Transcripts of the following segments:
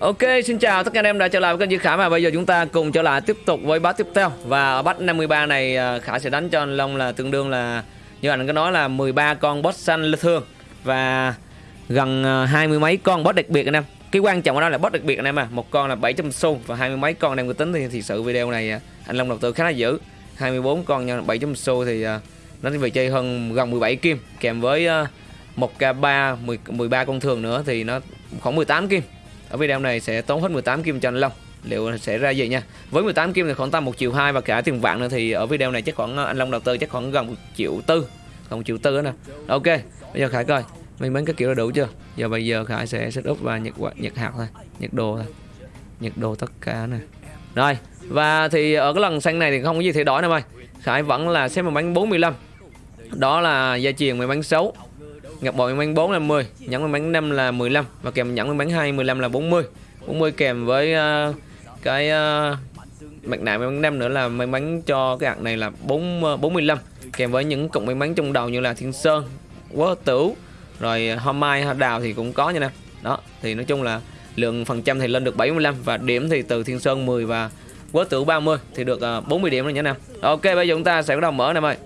Ok, xin chào tất cả anh em đã trở lại với kênh Duy Khả và bây giờ chúng ta cùng trở lại tiếp tục với bát tiếp theo. Và ở bát 53 này à, Khả sẽ đánh cho anh Long là tương đương là Như anh có nói là 13 con boss xanh thương. Và gần à, hai mươi mấy con boss đặc biệt anh em. Cái quan trọng ở đó là boss đặc biệt anh em à. Một con là 700 xu và hai mươi mấy con anh em có tính thì, thì sự video này à, anh Long đầu tư khá là dữ. 24 con nhân 700 xu thì nó về chơi hơn gần 17 kim. Kèm với 1k3 13 con thường nữa thì nó khoảng 18 kim ở video này sẽ tốn hết 18 kim cho anh Long. Liệu sẽ ra gì nha? Với 18 kim thì khoảng tầm một triệu hai và cả tiền vạn nữa thì ở video này chắc khoảng ờ, anh Long đầu tư chắc khoảng gần một triệu tư còn triệu tư nữa nè. Ok, bây giờ Khải coi mình bán cái kiểu là đủ chưa? Giờ bây giờ Khải sẽ setup và nhật nhật hạt thôi, nhật đồ thôi, nhật đồ tất cả nè. Rồi, và thì ở cái lần xanh này thì không có gì thay đổi đâu mày. Khải vẫn là xếp một bánh 45 đó là gia truyền mày bán xấu Ngọc bội bánh 4 là 10 Nhẫn may bánh 5 là 15 Và kèm nhẫn may bánh 2 15 là 40 40 kèm với uh, cái uh, mặt nạ may bánh 5 nữa là may mắn cho cái hạt này là 4, uh, 45 Kèm với những cụm may mắn trong đầu như là Thiên Sơn Quá Tửu Rồi Hoa Mai, Hoa Đào thì cũng có nha nè. Đó thì nói chung là lượng phần trăm thì lên được 75 Và điểm thì từ Thiên Sơn 10 và Quá Tửu 30 thì được ờ, uh, 40 điểm rồi nha nè. Ok bây giờ chúng ta sẽ bắt đầu mở nè em ơi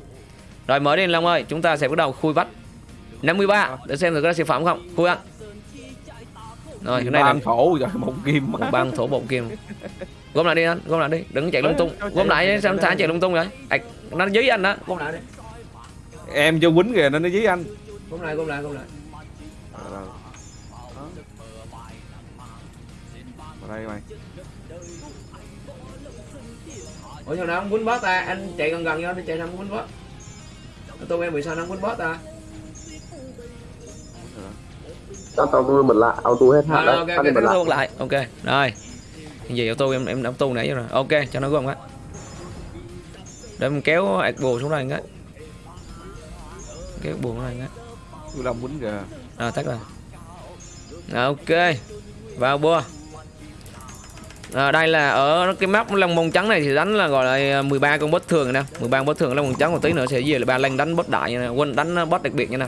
Rồi mở đi Long ơi Chúng ta sẽ bắt đầu khui vách. 53 để xem thử có sản phẩm không. Khui ăn rồi cái này là thổ rồi một kim một băng thổ một kim. Gom lại đi anh gom lại đi. Đừng chạy lung tung. Gom lại đi sao thả chạy lung tung vậy? À, nó dí anh đó gom lại đi. Em cho quýnh kìa nên nó dí anh. Gom lại gom lại gom lại. Vào đây mày. Ủa sao nào không quýnh boss ta? Anh chạy gần gần nhau anh chạy sao không quýnh boss tôi em bị sao nó không quýnh boss ta cho tôi mình lại auto hết hạt đấy. Ok ok, okay auto lại. Ok. Rồi. Cái gì auto em em auto nãy rồi. Ok, cho nó gom cái. Để mình kéo Agbo xuống đây cái. Kéo buồn xuống đây cái. Tôi làm quýnh kìa. Rồi tắt rồi. Rồi, ok. Vào bua. À, đây là ở cái map lông mông trắng này thì đánh là gọi là 13 con boss thường nè 13 con boss thường lông mông trắng một tí nữa sẽ về là ba lanh đánh boss đại nha quên đánh boss đặc biệt nha nè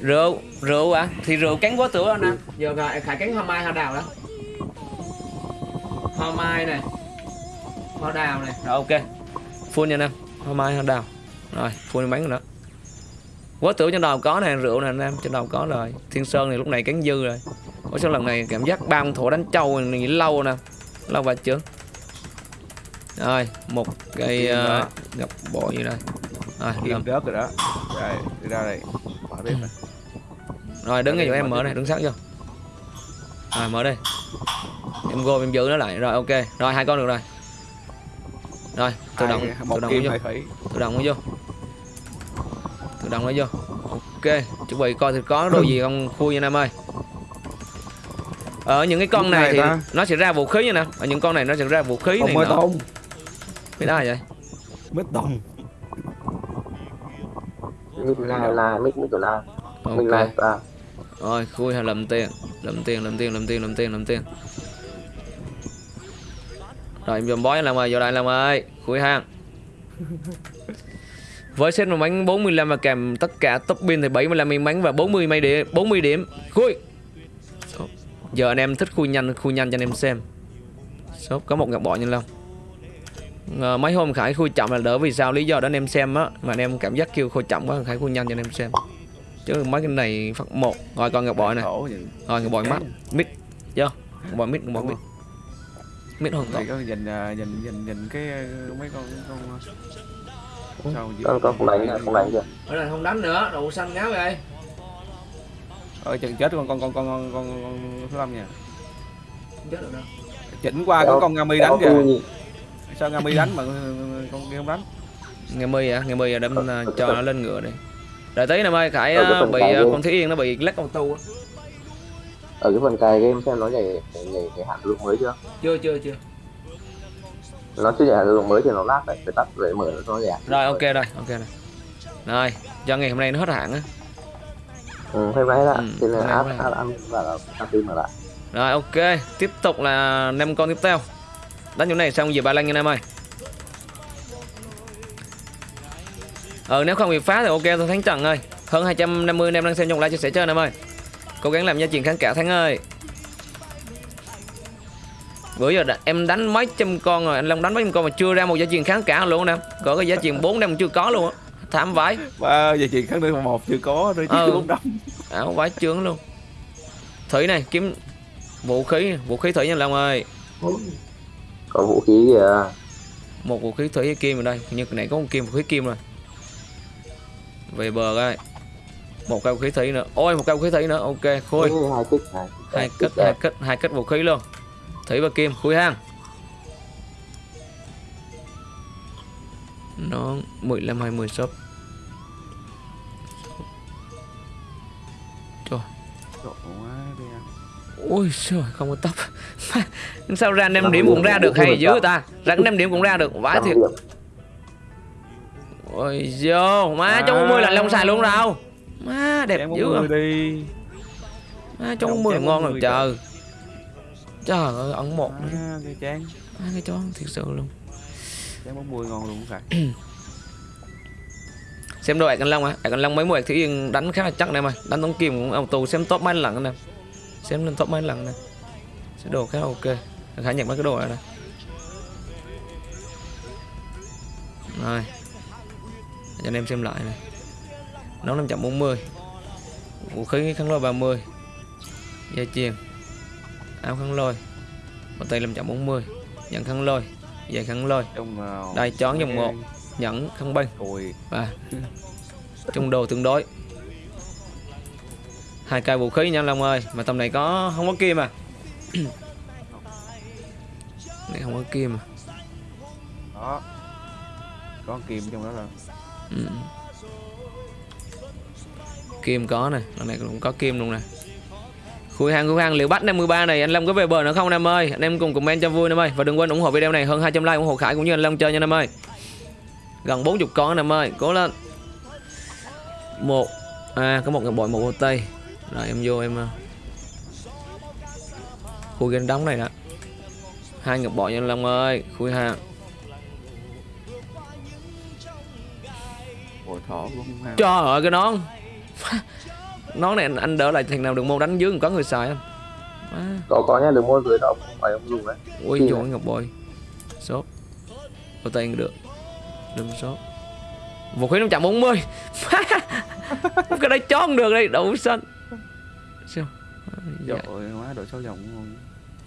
rượu rượu à thì rượu cắn quá tử anh em giờ khải, khải cắn hoa mai hoa đào đó. Hoa mai này. Hoa đào này. Rồi ok. Full nha anh em. Hoa mai hoa đào. Rồi full bánh nữa. Quá tử trên đầu có này rượu này anh em trên đầu có rồi. Thiên sơn này lúc này cắn dư rồi. Có sao lần này cảm giác ba con thổ đánh trâu này lâu nè. Lâu và chưa? Rồi một cây uh, gặp bộ như đây rồi kim rớt rồi đó. Rồi đi ra đây. Mở bếp này rồi đứng ngay chỗ em mở này đứng sát vô. Rồi mở đi. Em go em giữ nó lại. Rồi ok. Rồi hai con được rồi. Rồi tự động tự động vô. tự động nó vô. Tự động nó vô. Ok chuẩn bị coi thì có đồ gì không khui nha em ơi. Ở những cái con này thì nó sẽ ra vũ khí như nè ở những con này nó sẽ ra vũ khí này nữa cái đó là vậy? Mít đồng mít la la mít mít la mình la à rồi khui hay lầm tiền? Lầm tiền lầm tiền lầm tiền lầm tiền lầm tiền. Rồi em dùm bói làm ơi vô đây làm ơi. Khui hang với set một bánh 45 và kèm tất cả top pin thì 75 may mắn và 40 may điểm 40 điểm. Khui. Giờ anh em thích khui nhanh khui nhanh cho anh em xem. Shop có một ngọc bọ nhân long. À, mấy hôm khải khui chậm là đỡ vì sao? Lý do đó anh em xem á. Mà anh em cảm giác kêu khui chậm quá khải khui nhanh cho anh em xem chứ mấy cái này phát một. Rồi còn ngọc bội này rồi ngọc bội mắt mít chưa? Ngọc bội mít ngọc bội mít. mít hoàn toàn có nhìn à, nhìn nhìn nhìn cái à, mấy con con con con con đánh con đánh chưa ở không đánh nữa đồ xanh ngáo vậy ơi chừng chết con con con con con con, con số năm nha. Chết được đâu. Chỉnh qua cái con ngami đánh kìa. sao ngami đánh mà con kia không đánh? Nghe mi à nghe mi à đâm cho nó lên ngựa đi đợi tí năm ơi khải ờ, bị uh, con thúy yên nó bị lắc auto á. Ở cái phần cài game xem nó nhảy nhảy cái hạn lượng mới chưa? Chưa chưa chưa. Nó chưa nhảy hạn lượng mới thì nó lát đấy phải tắt để mở nó nhảy rồi ok rồi ok rồi. Rồi cho ngày hôm nay nó hết hạn á. Ừ hôm nay đã ừ, thì là áp ăn và là tim mà lại. Rồi ok. Tiếp tục là năm con tiếp theo. Đánh chỗ này xong về ba lăng nha em ơi Ờ nếu không bị phá thì ok thôi Thắng Trần ơi. Hơn 250 anh em đang xem trong live chia sẻ chơi em ơi. Cố gắng làm gia truyền khán cả Thắng ơi. Bữa giờ em đánh mấy trăm con rồi anh long đánh mấy trăm con mà chưa ra một giá truyền kháng cả luôn nè. Có cái giá truyền bốn năm chưa có luôn á. Thảm vãi. Ba giờ chị kháng đơn một chưa có rồi Ừ. chứ bốn năm. Ảo vãi chướng luôn. Thủy này kiếm vũ khí vũ khí thủy nha long ơi. Có vũ khí kìa. Một vũ khí thủy kim ở đây. Nhưng cái này có một kim vũ khí kim rồi về bờ coi một cây vũ khí thủy nữa. Ôi một cây vũ khí thủy nữa. Ok khôi. Ừ, hai kích hai kết hai hai kết vũ khí luôn. Thủy và kim khui hang. Nó 15 20 shop trời. Ôi trời không có tóc. Sao ra 5 điểm cũng ra được hay dữ ta? Ra 5 điểm cũng ra được. Vãi thiệt. Ôi vô má trong 40 là long xài luôn đâu má đẹp dữ bốn à. đi. Má trong Chém 40 là ngon 40 rồi trời. Trời ơi ẩn một à, cái chán. Má cái chó thiệt sự luôn. Chán bốn mươi ngon luôn phải. Xem đôi anh long á. Anh long mấy mùa thủy yên đánh khá là chắc này mà. Đánh tống kim cũng auto xem top mấy lần nè. Xem lên top mấy lần nè. Sẽ đồ khá là ok. Khả nhận mấy cái đồ này nè. Rồi cho anh em xem lại này. Nóng 540 vũ khí kháng lôi 30 dây chuyền áo kháng lôi. Một tay 540 nhận kháng lôi. Dây kháng lôi. Nào đây chón dòng một. Nhẫn binh ôi. Và trung đồ tương đối. Hai cây vũ khí nha anh Long ơi. Mà tầm này có không có kim à này không có kim à đó. Có kim trong đó là ừ. kim có này lần này cũng có kim luôn nè. Khui hàng khui hàng liệu bắt 53 này, anh Lâm có về bờ nữa không em ơi? Anh em cùng comment cho vui em ơi. Và đừng quên ủng hộ video này, hơn 200 like ủng hộ Khải cũng như anh Lâm chơi nha em ơi. Gần 40 con em ơi, cố lên. Một à có một người bội, một ô tây. Rồi, em vô em à, khui game đóng này nè. Hai ngập bội nha anh Long ơi khui hàng cũng không ham. Trời ơi cái nón. Nón này anh, anh đỡ lại thằng nào đừng môn đánh dưới có người xài không? À, có có nha đừng mua dưới đó không phải ông dùng đấy. Ui này. ngọc bội Sốt. Ô tay được. Đừng sốt. Vũ khí 540 Cái đấy chó không được đây Đậu xanh. Sao? Trời dạ. ơi má đội sáu dòng ngon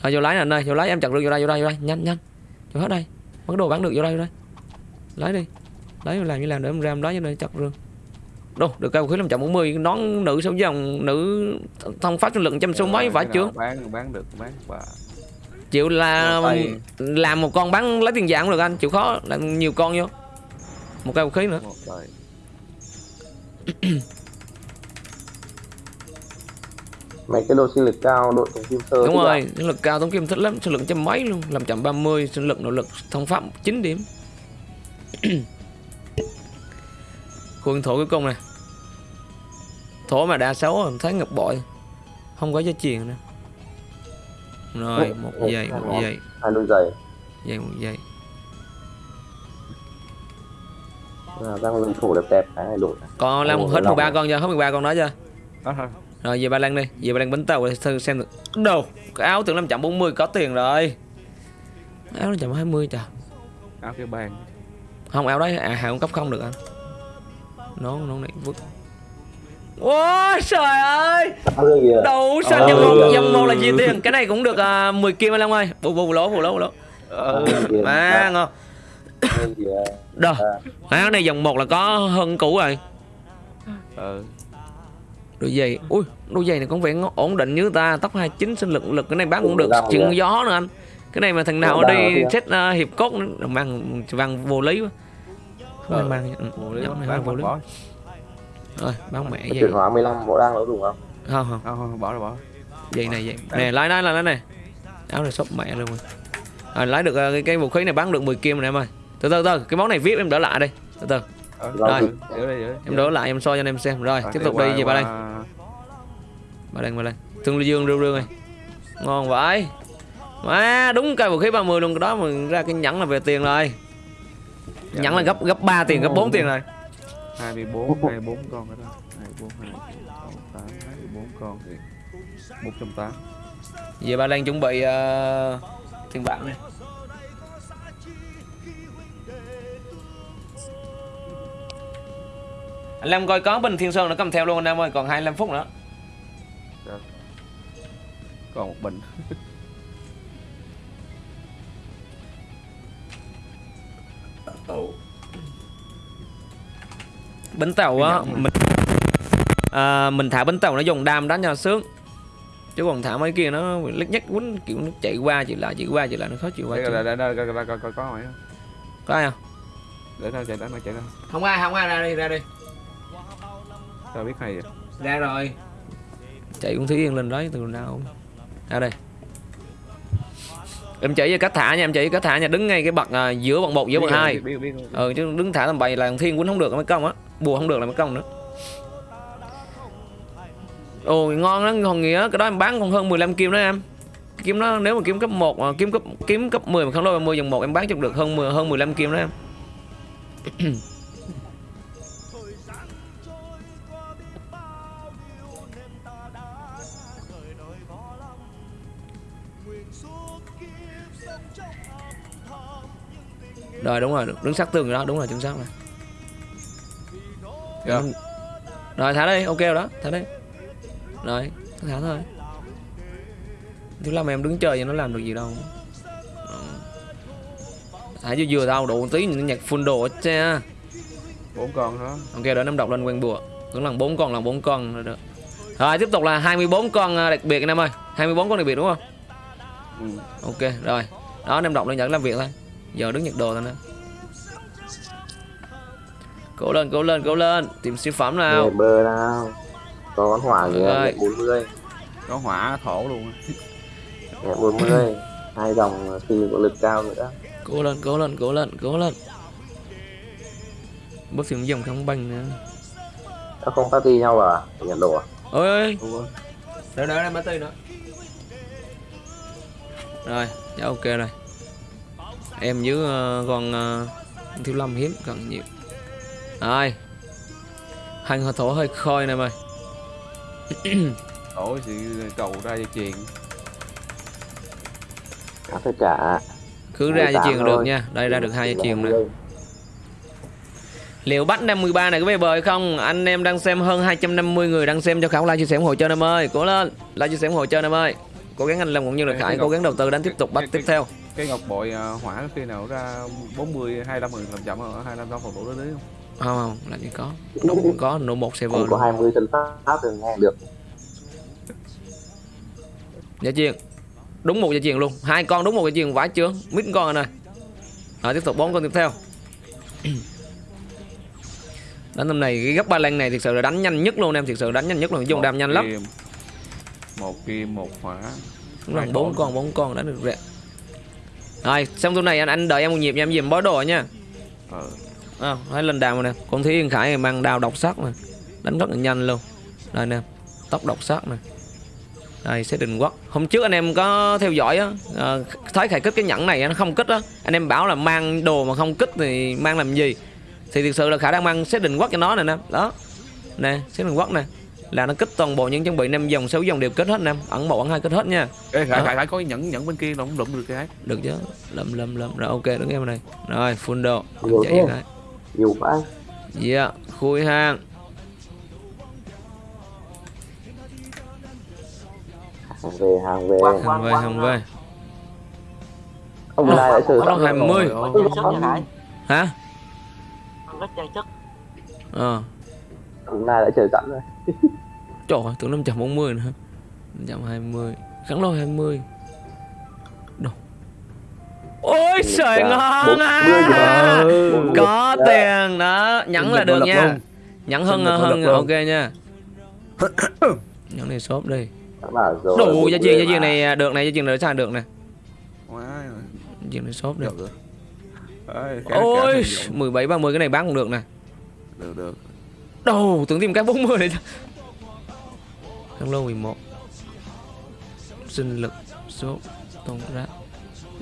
à, Vô lái nè anh ơi Vô lái em chặt được vô đây vô đây vô đây. Nhanh nhanh. Vô hết đây. Bắt đồ bán được vô đây vô đây. Lấy đi Lấy làm như làm để em ra em lấy cho nên chặt rương. Đâu được vũ khí 540 Nón nữ sáu dòng Nữ thông sinh lực trăm số mấy vãi cái chướng nào bán bán được bán bà chịu là Tay. làm một con bắn lấy tiền dạng cũng được anh chịu khó làm nhiều con vô. Một cây vũ khí nữa. Mấy cái đồ sinh lực cao đội tổng kim sơ đúng rồi sinh lực cao tống kim thích lắm sinh lực trăm mấy luôn làm chậm 30 sinh lực nội lực thông pháp 9 điểm khuôn thổ cuối cùng này thổ mà đa xấu rồi, thấy ngập bội. Không có giá truyền nữa. Rồi một giây một giây. hai đôi giày giây một giây. À, đang lưng thủ đẹp đẹp cái này đổi còn Ồ, hết lòng 13 này. con chưa? Hết 13 con đó chưa? Rồi về Ba Lan đi, về Ba Lan bánh tàu để thử xem được. Đồ, cái áo tưởng 540 có tiền rồi. Áo 520 trời. áo cái bàn Không áo đấy à hàng cấp không được anh. Nón nón này vứt. Ôi trời ơi, đầu xanh Ờ. dòng một dòng một là gì tiền? Cái này cũng được uh, 10 kim anh Long ơi. Bù bù lỗ bù lỗ bù lỗ. ờ À ngon. kìa Đồ. Áo này dòng một là có hơn cũ rồi. ờ Đôi giày, ui, đôi giày này cũng vẻ ổn định như ta, tóc 29 sinh lực lực cái này bán cũng được, chừng gió nữa anh. Cái này mà thằng nào đi set uh, hiệp cốt nữa, mang vàng vô lý quá. Không Ờ, mang, ừ, bộ lý nhóm này bán vô lý. Rồi, bán mẹ cái giày. chuyển hóa 15 bộ đang nó dùng không Không không, không không bỏ rồi bỏ giày này giày. Nè, lái lái lái lái này. Áo này shop mẹ luôn rồi. À, lái được uh, cái, cái vũ khí này bán được 10 kim rồi em ơi. Từ từ từ, cái món này VIP em đỡ lại đi. Từ từ, ờ Rồi. giữ đây giữ đây em đỡ lại em soi cho anh em xem. Rồi, tiếp tục đi về ba đây. Ba Lan, Ba Lan Tương Dương rêu rêu này Ngon vậy Má đúng cây vũ khí 30 luôn cái đó mà ra cái nhẫn là về tiền rồi Nhẫn là gấp gấp 3 tiền, gấp 4 tiền rồi. hai mươi bốn hai mươi bốn con cái đó. hai mươi bốn hai tám hai mươi bốn con. thì một trăm tám. Về Ba Lan chuẩn bị uh, tiền bạc này. Anh Lam coi có bình Thiên Sơn nó cầm theo luôn anh em ơi còn 25 phút nữa. Còn một bình bánh tàu á mình à, mình thả bánh tàu nó dùng đam đánh cho sướng. Chứ còn thả mấy kia nó lít nhắc quýnh kiểu nó chạy qua chạy lại chạy qua chạy lại nó khó chịu đây đây đây đây coi coi có mày có ai không? Để nó chạy đến nó chạy đến không ai không ai ra đi ra đi. Tao biết hay vậy. Ra rồi. Chạy con thúy yên lên đấy từ nào ra đây em chỉ cho cách thả nha em chỉ cách thả nha đứng ngay cái bậc à, giữa bậc một giữa bậc hai. ừ chứ đứng thả tầm bậy là thiên quýnh không được là công á bùa không được là mấy công nữa. Ôi ngon đó còn nghĩa cái đó em bán còn hơn 15 kim đó em. Kiếm nó nếu mà kiếm cấp 1 mà kiếm cấp kiếm cấp 10 mà không đôi 30 dòng 1 em bán chục được hơn 10 hơn 15 kim đó em rồi đúng rồi đứng sát tường rồi đó đúng rồi chính xác Dạ. rồi thả đi ok rồi đó thả đi. Rồi thả thôi. Thứ làm em đứng chơi vậy nó làm được gì đâu. Thả vừa vừa đâu đủ tí nó nhặt full đồ hết cha bốn con đó ok đợi em đọc lên quen bùa. Vẫn là bốn con là bốn con rồi được. Rồi tiếp tục là 24 con à, đặc biệt anh em ơi. 24 con đặc biệt đúng không? Ừ. ok rồi. Đó anh em đọc lên dẫn làm việc thôi giờ đứng nhặt đồ thôi nè. Cố lên cố lên cố lên. Tìm siêu phẩm nào. Bơ nào có con hỏa Rồi. nhẹ 40 có hỏa thổ luôn. Á. nhẹ 40 hai dòng phi có lực cao nữa. Cố lên cố lên cố lên cố lên. Bớt phim dòng không banh nữa. Nó không party nhau à? Nhận đồ à? Ôi ơi Ủa, đợi đợi em battery nữa rồi dạ ok rồi em với ờ, con ờ, thiếu lâm hiếm cần nhiều. Rồi. Hành hơi thổ hơi khôi nè mày. Thổ thì cầu ra dây chuyền nó phải trả. Cứ ra dây 18 chuyền được nha. Đây ra được hai dây chuyền nè. 20. liệu bắt 53 này có về bờ hay không? Anh em đang xem hơn 250 người đang xem cho khảo like chia sẻ ủng hộ cho em ơi. Cố lên. Like chia sẻ ủng hộ cho em ơi. Cố gắng anh làm cũng như là khải cố gắng đầu tư đánh tiếp tục bắt tiếp theo cái ngọc bội à, hỏa khi nào ra 40 25 người làm chậm ở 25 đâu phòng đủ đấy không? Không không làm gì có? Đúng. Có nổ một server Không có luôn. 20 chân pháp thì nghe được. Dây chuyền đúng một dây chuyền luôn. Hai con đúng một dây chuyền vãi chưa mít con rồi này rồi tiếp tục bốn con tiếp theo. Đánh tầm này cái gấp ba lan này thực sự là đánh nhanh nhất luôn em. Thực sự đánh nhanh nhất luôn dùng đam nhanh lắm. một kim một hỏa. Đúng bốn con. bốn con đánh được rẻ rồi xong tuần này anh anh đợi em một nhịp nha em dìm bó đồ nha. Ờ. à, thấy lên đào nè. Con thúy yên khải mang đao độc sắc nè. Đánh rất là nhanh luôn. Đây nè tóc độc sắc nè. Đây sẽ định quốc. Hôm trước anh em có theo dõi á à, thấy khải kích cái nhẫn này nó không kích á. Anh em bảo là mang đồ mà không kích thì mang làm gì? Thì thực sự là khả đang mang xét định quốc cho nó nè nè. Đó. Nè xét định quốc nè là nó kích toàn bộ những trang bị năm dòng sáu dòng đều kết hết nè ẩn một ẩn hai kết hết nha. Ê, khải, Đó. khải, khải có cái nhẫn nhẫn bên kia nó không đụng được cái được chứ. Lâm lâm lâm rồi ok đứng em này. Rồi full đồ Nhiều chạy thế. cái nhiều quá. Dạ khui hàng. Hàng về hàng về. Hàng về hàng về. Ông lai đã chờ Bắt đầu sẵn 20 Ôi, Trang sức nha Khải hả? Rất trang sức ờ. Ông lai đã chờ sẵn rồi trời ơi tưởng 540 nữa 520 kháng lôi 20 đồ. Ôi trời ngon à! có tiền đó. Nhẫn là được nha. nhẫn hơn hơn lập luôn. ok nha. Nhẫn này shop đi. Đủ gia truyền gia truyền này được này gia truyền này sao được nè? Quá, gia truyền này shop đi. Ôi khải sử dụng. 17 30 cái này bán cũng được nè. Được được. Đâu, tưởng tìm cái 40 này Kháng lô 11 Sinh lực Số Tôn rác.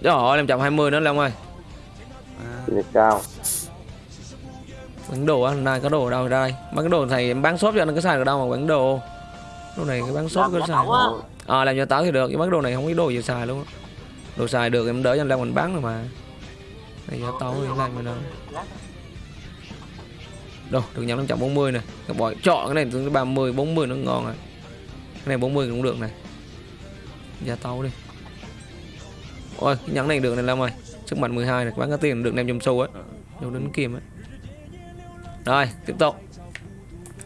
Trời ơi, 520 nữa Long ơi. À, cao. Bán đồ á, nay có đồ ở đâu đây? Bán cái đồ thầy em bán shop cho anh có xài được đâu mà bán đồ. Đồ này cái bán shop Làm có xài Ờ làm cho táo thì được, nhưng bán đồ này không có đồ gì xài luôn đồ xài được em đỡ cho anh Long mình bán rồi mà. Bây giờ tao thì làm mà đâu đâu được nhắm 540 này cái bòi chọn cái này từ 30 40 nó ngon rồi cái này 40 cũng được này. Giá tao đi. Ôi cái nhẫn này được này Long ơi. Sức mạnh 12 này bán cái tiền được 500 xu ấy vô đến kim ấy. Rồi tiếp tục.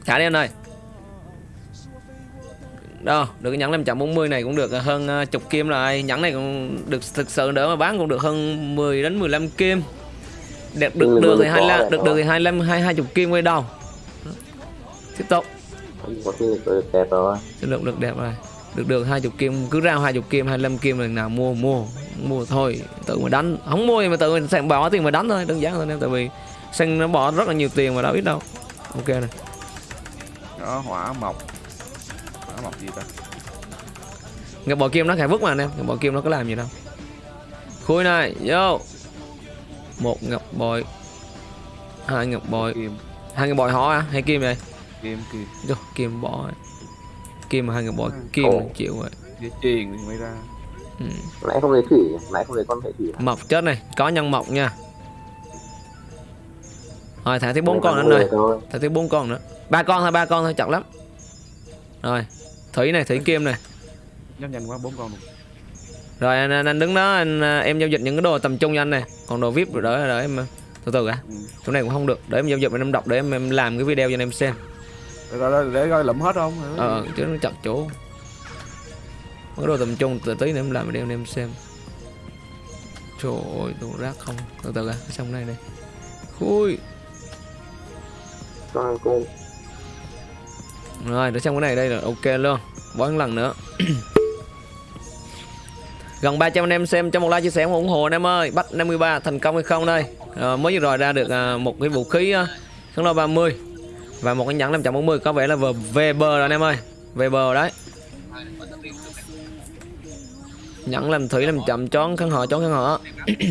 Thả đi anh ơi. Đâu được cái nhẫn 540 này cũng được. Hơn ờ, chục kim rồi nhẫn này cũng được thực sự đỡ mà bán cũng được hơn 10 đến 15 kim. Được được được thì có 25 này, được được thì 25 hai 20 kim quay đầu. Tiếp tục có sinh lực được đẹp rồi. Chất lượng được đẹp rồi. Được được 20 kim cứ ra 20 kim 25 kim lần nào mua mua mua thôi. Tự mà đánh không mua thì mà tự mình sẽ bỏ tiền mà đánh thôi đơn giản thôi em tại vì xanh nó bỏ rất là nhiều tiền mà đâu ít đâu. Ok này đó hỏa mộc. Hỏa mộc gì ta? Ngọc bội kim nó khải vứt mà anh em ngọc bội kim nó có làm gì đâu. Khui này vô. Một ngọc bội hai ngọc bội. Kim. Hai ngọc bội họ à hay kim vậy kim kim vô kim bỏ rồi. kim mà hai ngọc bội kim Ồ. là chịu rồi. Với truyền thì mới ra. Ừ. nãy không lấy thủy nãy không lấy con thể thủy. Mọc chết này có nhân mọc nha. Rồi thả tới bốn con nữa anh ơi thôi. Thả tới bốn con nữa. Ba con thôi ba con thôi chậm lắm. Rồi thủy này thủy kim này. Nhấp nhanh quá bốn con luôn. Rồi anh, anh, anh đứng đó anh à, em giao dịch những cái đồ tầm trung cho anh này. Còn đồ vip rồi đỡ đỡ em à, từ từ đã. Ừ. chỗ này cũng không được để em giao dịch em đọc để em, em làm cái video cho anh em xem để, để, để coi lụm hết không? Ờ chứ nó chặt chỗ. Cái đồ tầm trung từ tí nữa em làm anh em xem. Trời ơi đồ rác không. Từ từ à xong này này. Khui. Con cung Rồi, để xong cái này đây là ok luôn. Một lần nữa. Gần 300 anh em xem cho một like chia sẻ ủng hộ anh em ơi. Bắt 53 thành công hay không đây? Ờ, mới vừa rồi ra được à, một cái vũ khí uh, kháng lôi 30 và một cái nhẫn 540 có vẻ là vừa về bờ rồi anh em ơi. Về bờ đấy. Nhẫn làm thủy làm chậm chón kháng họ chón kháng họ.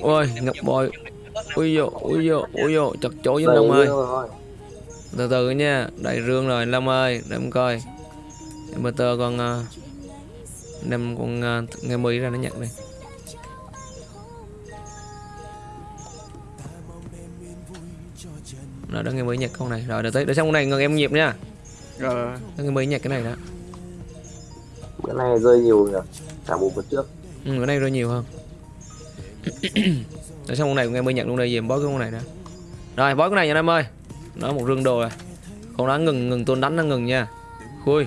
Ôi, ngập bội. Ui dồ, ui dồ, ui dồ, chặt chỗ với Long ơi. Từ từ nha, đầy rương rồi Long ơi, để em coi. Em tơ con đem con uh, nghe mi ra nó nhận đi. Rồi đó nghe mi nhặt con này. Rồi để tới để xong con này ngừng em nhịp nha. rồi Đó nghe mi nhặt cái này đó. bữa nay rơi nhiều nhỉ cả bộ bữa trước Ừ, cái này rơi nhiều hơn. để xong con này nghe mi nhặt luôn đây về em bói cái con này đã. Rồi bói cái này nha em ơi. Đó một rương đồ rồi. Con đó ngừng ngừng tuôn đánh nó ngừng nha. Khui.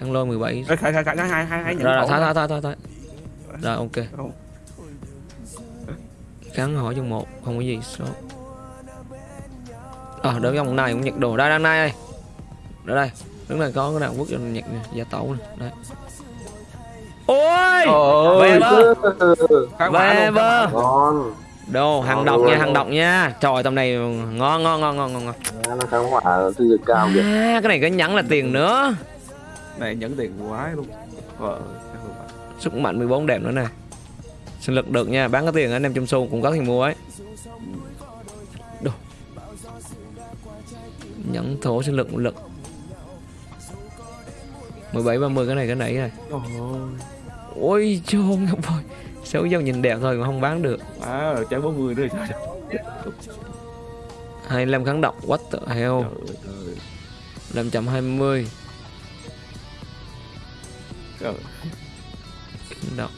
Ăn lôi 17 Ê, khai khai khai hai hai hai nhận rồi rồi thôi thôi thôi thôi rồi ok Không. gắn hỏi trong một không có gì số ờ đỡ trong này cũng nhặt đồ. Đây đang nay đây. Ở đây. Đứng này có cái nào quốc nhặt nè gia tẩu nè. Đây. Ôi! Ôi, về bơ về bơ đồ hàng độc nha hàng độc nha. Trời tầm này ngon ngon ngon ngon ngon cao kìa. À, cái này có nhẫn là tiền nữa. Này nhẫn tiền quái luôn. Vợ sức mạnh 14 đẹp nữa nè. Sinh lực được nha. Bán cái tiền anh em trong xu cũng có tiền mua ấy nhẫn thổ sinh lực một lực. 17 30 cái này cái nãy này. Ôi ôi chôn ngọc bội xấu dâu nhìn đẹp thôi mà không bán được. À trái 40 nữa trời 25 kháng độc what the hell? Trời ơi 520 trời kháng độc.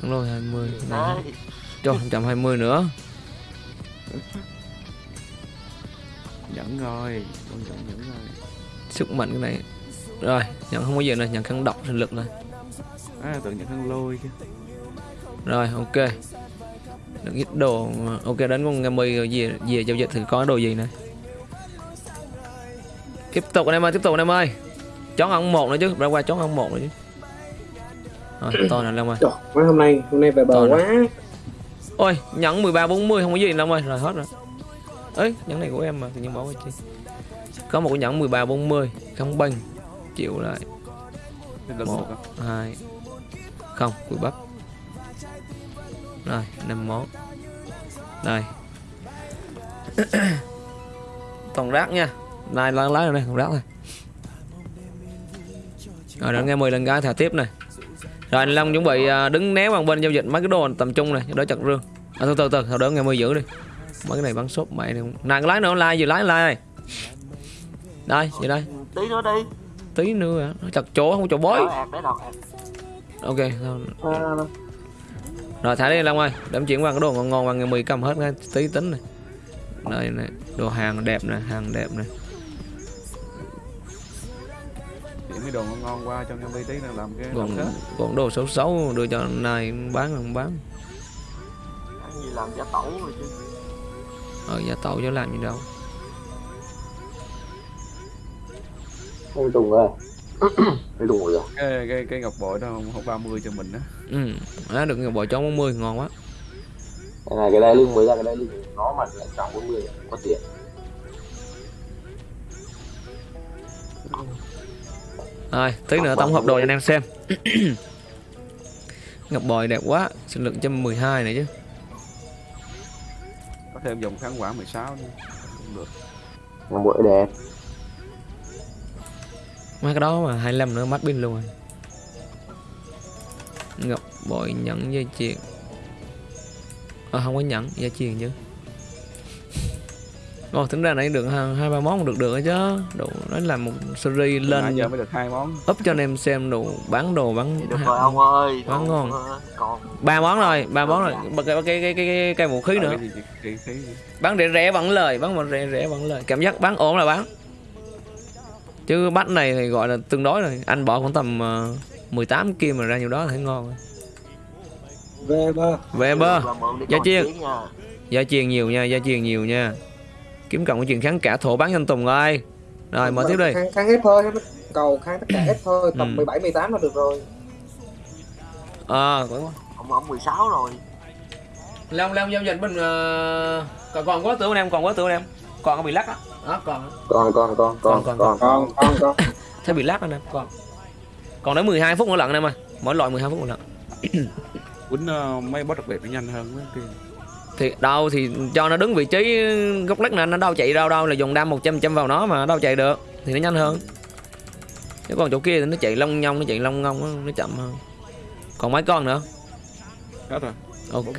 Kháng lôi 20 đấy cho 120 nữa nhẫn rồi con chọn nhẫn rồi. Sức mạnh cái này. Rồi nhận không có gì nữa nhận kháng độc sinh lực này à tưởng nhẫn khăn lôi chứ. Rồi ok. Đừng ít đồ Ok đến con mì rồi về, về giao dịch thì có đồ gì nè Tiếp tục anh em ơi Tiếp tục anh em ơi. Chón ăn một nữa chứ Ra qua chón ăn một nữa chứ. Rồi to nè Long ơi. Trời, mấy hôm nay hôm nay về bờ Toàn quá. Ôi nhẫn 13 40 không có gì Long ơi. Rồi hết rồi ấy nhẫn này của em mà tự nhiên bỏ qua chi. Có một cái nhẫn 13 40 Không bênh Chịu lại. Một. á. hai Không cùi bắp. Rồi năm món Đây. Toàn rác nha. Này lái lái rồi đây còn rác thôi rồi đến ngày 10 lần gái thả tiếp này. Rồi anh Long chuẩn bị à, đứng néo bằng bên giao dịch mấy cái đồ tầm trung này đỡ chặt rương. À, từ từ từ từ đỡ ngày 10 giữ đi mấy cái này bắn sốt mày này. Này cái lái nữa lai vừa lái lai này. Đây vậy đây. Tí nữa đi. Tí nữa à. nó chặt chỗ không chỗ bối hạt ok thôi. à, rồi thả đi Long ơi. Đâm chuyển qua cái đồ ngon ngon bằng ngày 10 cầm hết ngay tí tính này. Đây này đồ hàng đẹp này hàng đẹp này Chỉ mấy đồ ngon ngon qua cho Ngami tí nữa làm cái làm còn kết còn đồ xấu xấu đưa cho này bán không bán. Ăn gì làm giả tẩu rồi chứ ờ giá tàu cho làm gì đâu Tùng ơi anh Tùng ngồi rồi cái, cái, cái ngọc bội đó không, không 30 cho mình á. Ừ à, được bò chó 40 ngon quá. Cái này cái đai lưng mới ra cái đai lưng nó mà lại trọng 40 không có tiền. Rồi tí nữa tổng hợp đồ cho anh em xem. Ngọc bòi đẹp quá sinh lực 112 này chứ thêm dòng kháng quả 16 nữa. Cũng được. Ngọc bội đẹp. Mấy cái đó mà 25 nữa mất pin luôn rồi. Ngọc bội nhẫn dây chuyền ờ không có nhẫn dây chuyền chứ Ồ, tính ra nãy được hai hai ba món được được chứ. Đủ nó là một series nãy lên giờ mới được hai món. up cho anh em xem đồ bán đồ bán được rồi ông ơi. còn- ngon. Còn ba món rồi ba món rồi. Bật cái cái cái cái, cái vũ khí nữa. Ờ, khí bán rẻ rẻ vẫn lời bán mà rẻ rẻ vẫn lời. Cảm giác bán ổn là bán. Chứ bắt này thì gọi là tương đối rồi. Anh bỏ khoảng tầm uh, 18 kim mà ra nhiều đó thấy ngon rồi. về ba về bơ tiếng nha. gia truyền nhiều nha gia truyền nhiều nha kiếm cộng chuyện kháng cả thổ bán anh Tùng ơi rồi mở tiếp đi. kháng, kháng hết thôi cầu kháng tất cả hết thôi Ừ. tầm 17 18 là được rồi. Ờ à, Ông ông 16 rồi. Long Long giao dịch mình uh, còn còn quá tưởng em còn quá tưởng em. Còn có bị lắc đó đó còn con con con Con, con, con còn còn. còn. Thế bị lắc anh em còn. Còn đến 12 phút nữa lận anh em ơi. Mỗi loại 12 phút một lần quýnh ờ, mấy boss đặc biệt nó nhanh hơn mấy kia thì đâu thì cho nó đứng vị trí góc lách này nó đâu chạy đâu đâu là dùng đam 100 trăm vào nó mà đâu chạy được thì nó nhanh hơn. Chứ còn chỗ kia thì nó chạy long nhong nó chạy long ngong nó, chậm hơn. Còn mấy con nữa? Hết rồi. Ok.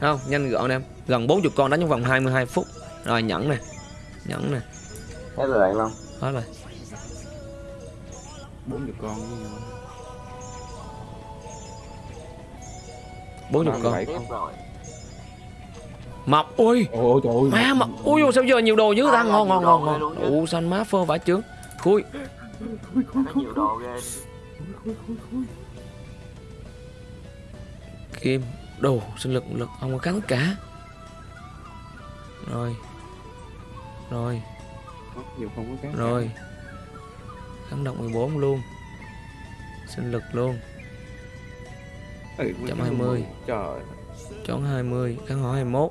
Không nhanh gọn em. Gần 40 con đánh trong vòng 22 phút. Rồi nhẫn nè. Nhẫn nè. Hết rồi anh Long. Hết rồi. Bốn chục con 40 con 37 Tiếp con rồi mọc ui ôi trời ơi. Má mọc ui dồi, sao giờ nhiều đồ dữ ta? À, ngon ngon ngon ngon. ủ xanh má phơ vải trướng? Khui. Có nhiều đồ ghê kim đồ sinh lực lực không có cắn cả? Rồi. Rồi. Nhiều không có cái rồi. Kháng động 14 luôn. Sinh lực luôn. Ừ, Chậm 20. trời. Chón 20 kháng hỏa 21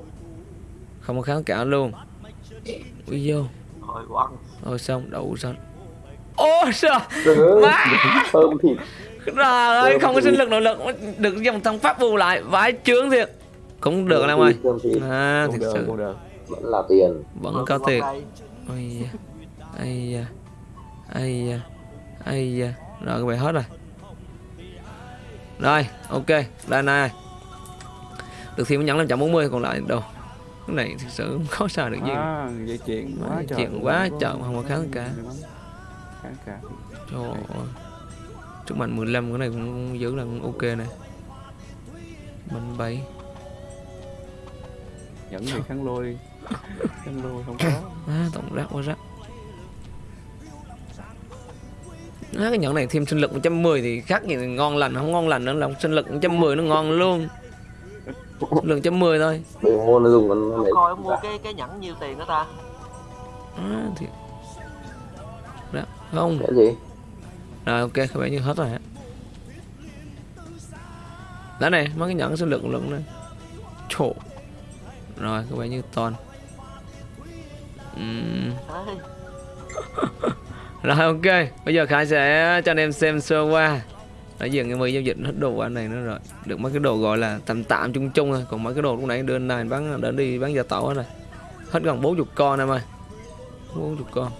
không có kháng cả luôn. Ui vô rồi xong đậu xanh ô sao Trời má thơm thịt trời ơi không có sinh lực nội lực được dòng thằng pháp bù lại vãi trướng thiệt. Cũng được anh em ơi. à được sự vẫn là tiền. Vẫn có tiền. Ây da. Ây da. Ây da. Ây da. Rồi các bạn hết rồi. Rồi ok. Đây này. Được thêm nhẫn 540 còn lại đâu cái này thực sự không có sao được gì. À, dây chuyền Má, quá trời chuyền luôn, quá trời, không có kháng cả. kháng cả. Trời ơi. Sức mạnh 15 cái này cũng giữ là cũng ok này mình bảy. Nhẫn thì kháng lôi. Kháng lôi không có. À, tổng rác quá rác. À, cái nhẫn này thêm sinh lực 110 thì khác gì ngon lành không ngon lành nữa là sinh lực 110 nó ngon luôn sinh lực 110 thôi. Mua nó dùng con này. coi mua cái cái nhẫn nhiêu tiền đó ta? À, thì đó không. Cái gì? Rồi ok các bạn như hết rồi hả đó này mấy cái nhẫn sinh lực lượng này Trời. rồi các bạn như toàn. Đấy. Rồi ok, bây giờ Khải sẽ cho anh em xem sơ qua Nãy giờ mười giao dịch hết đồ anh này nữa rồi. Được mấy cái đồ gọi là tạm tạm chung chung thôi. Còn mấy cái đồ lúc nãy đưa anh này bán đến đi bán gia tẩu hết rồi. Hết gần 40 con em ơi. 40 con.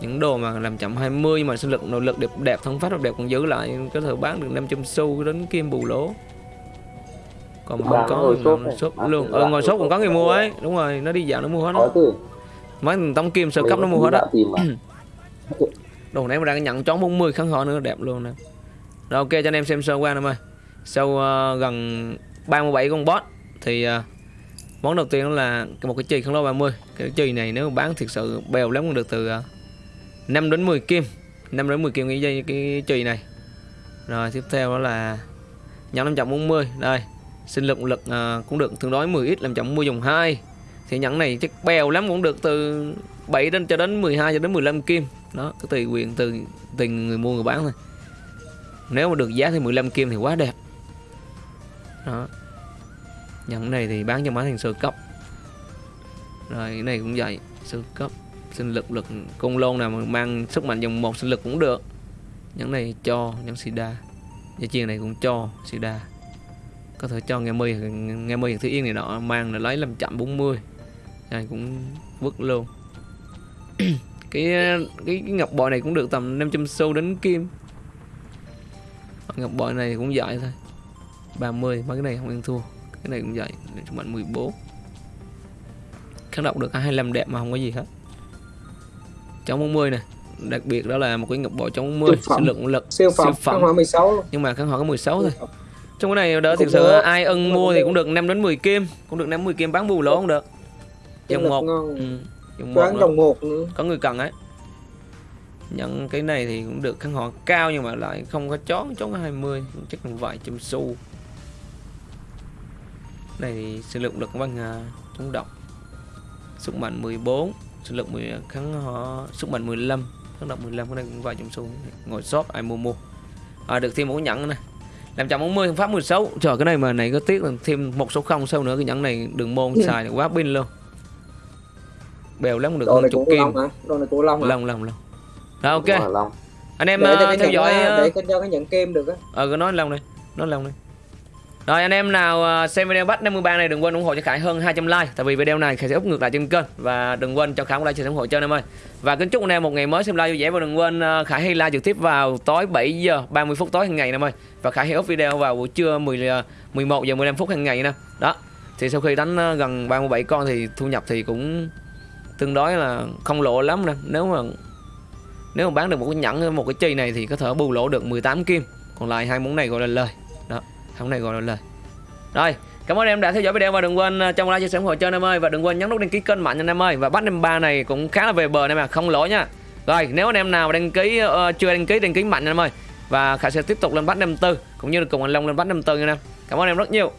Những đồ mà làm chậm 20 mà sinh lực nội lực đẹp đẹp thân phát đẹp còn giữ lại có thể bán được 500 xu đến kim bù lỗ. Còn mà không có ngồi thì shop luôn. ờ, ngồi shop còn có người mua ấy. Đúng rồi nó đi dạo nó mua hết đó. Mấy thằng tống kim sơ cấp nó mua hết đã á mà. Đồ này mà đang nhận chón 40 kháng họ nữa đẹp luôn nè rồi ok cho anh em xem sơ qua em ơi sau uh, gần 37 con boss thì uh, món đầu tiên là một cái chì khăn lô 30 cái chì này nếu bán thực sự bèo lắm cũng được từ ờ, uh, 5 đến 10 kim. 5 đến 10 kim cái dây cái chì này. Rồi tiếp theo đó là Nhóm 540 đây sinh lực lực uh, cũng được tương đối 10 ít làm chậm mua dùng 2 thì nhẫn này chắc bèo lắm cũng được từ 7 đến cho đến 12 cho đến 15 kim. Đó cứ tùy quyền từ tùy người mua người bán thôi nếu mà được giá thì 15 kim thì quá đẹp. Đó. Nhẫn này thì bán cho máy thành sơ cấp. Rồi cái này cũng vậy sơ cấp sinh lực lực cung lôn nào mà mang sức mạnh dòng một sinh lực cũng được. Nhẫn này cho nhẫn sida dây chuyền này cũng cho sida có thể cho nghe mi nghe mi thứ yên này nọ mang là lấy làm chậm 40 này cũng vứt luôn. Cái, cái cái ngọc bội này cũng được tầm 500 xu đến kim ngọc bội này cũng vậy thôi. 30 mấy cái này không ăn thua. Cái này cũng vậy chúng mạnh 14 kháng độc được 25 đẹp mà không có gì hết. Chống 40 này đặc biệt đó là một cái ngọc bội chống 40 Siêu phẩm. lượng lực siêu phẩm phẩm. kháng hỏa 16 luôn nhưng mà kháng họ có 16 thôi. Trong cái này Cũng thực sự được. ai ưng mua thì cũng được 5 đến 10 kim. Cũng được 5 10 kim bán bù lỗ cũng được. dòng một. ừ. dòng một dòng một có người cần ấy nhận cái này thì cũng được kháng họ cao nhưng mà lại không có chó chó có 20 chắc là vài trăm xu. Này thì sinh lực lực bằng à, chống độc. Sức mạnh 14 sinh lực 10 kháng họ sức mạnh 15 kháng độc 15 cái này cũng vài trăm xu. Ngồi shop ai mua mua. À, được thêm một cái nhẫn này làm chậm 40 pháp 16 trời cái này mà này có tiếc là thêm một số không sau nữa cái nhẫn này đường môn xài là quá pin luôn. Bèo lắm cũng được đồ hơn này chục kim. long của long rồi ok. Đúng rồi, Long. anh em để, ờ, theo dõi à, ờ, để cái- cho cái nhận kem được á. Ờ cứ nói lòng đây nói lòng đây rồi anh em nào ờ, xem video bắt 53 này đừng quên ủng hộ cho Khải hơn 200 like tại vì video này Khải sẽ up ngược lại trên kênh. Và đừng quên cho Khải một like chia ủng hộ cho anh em ơi. Và kính chúc anh em một ngày mới xem like vui vẻ và đừng quên Khải hay like trực tiếp vào tối 7 giờ 30 phút tối hàng ngày anh em ơi. Và Khải hay up video vào buổi trưa 10 ờ, 11 giờ 15 phút hàng ngày nè. Đó thì sau khi đánh gần 37 con thì thu nhập thì cũng tương đối là không lộ lắm nè. Nếu mà nếu mà bán được một cái nhẫn một cái chi này thì có thể bù lỗ được 18 kim. Còn lại hai món này gọi là lời. Đó hai món này gọi là lời. Rồi cảm ơn em đã theo dõi video và đừng quên à, trong like chia sẻ ủng hộ cho anh em ơi. Và đừng quên nhấn nút đăng ký kênh mạnh anh em ơi. Và bắt em ba này cũng khá là về bờ này mà không lỗi nha. Rồi nếu anh em nào đăng ký uh, chưa đăng ký đăng ký mạnh anh em ơi. Và khải sẽ tiếp tục lên bắt năm tư cũng như là cùng anh long lên bắt năm tư nha anh em. Cảm ơn em rất nhiều.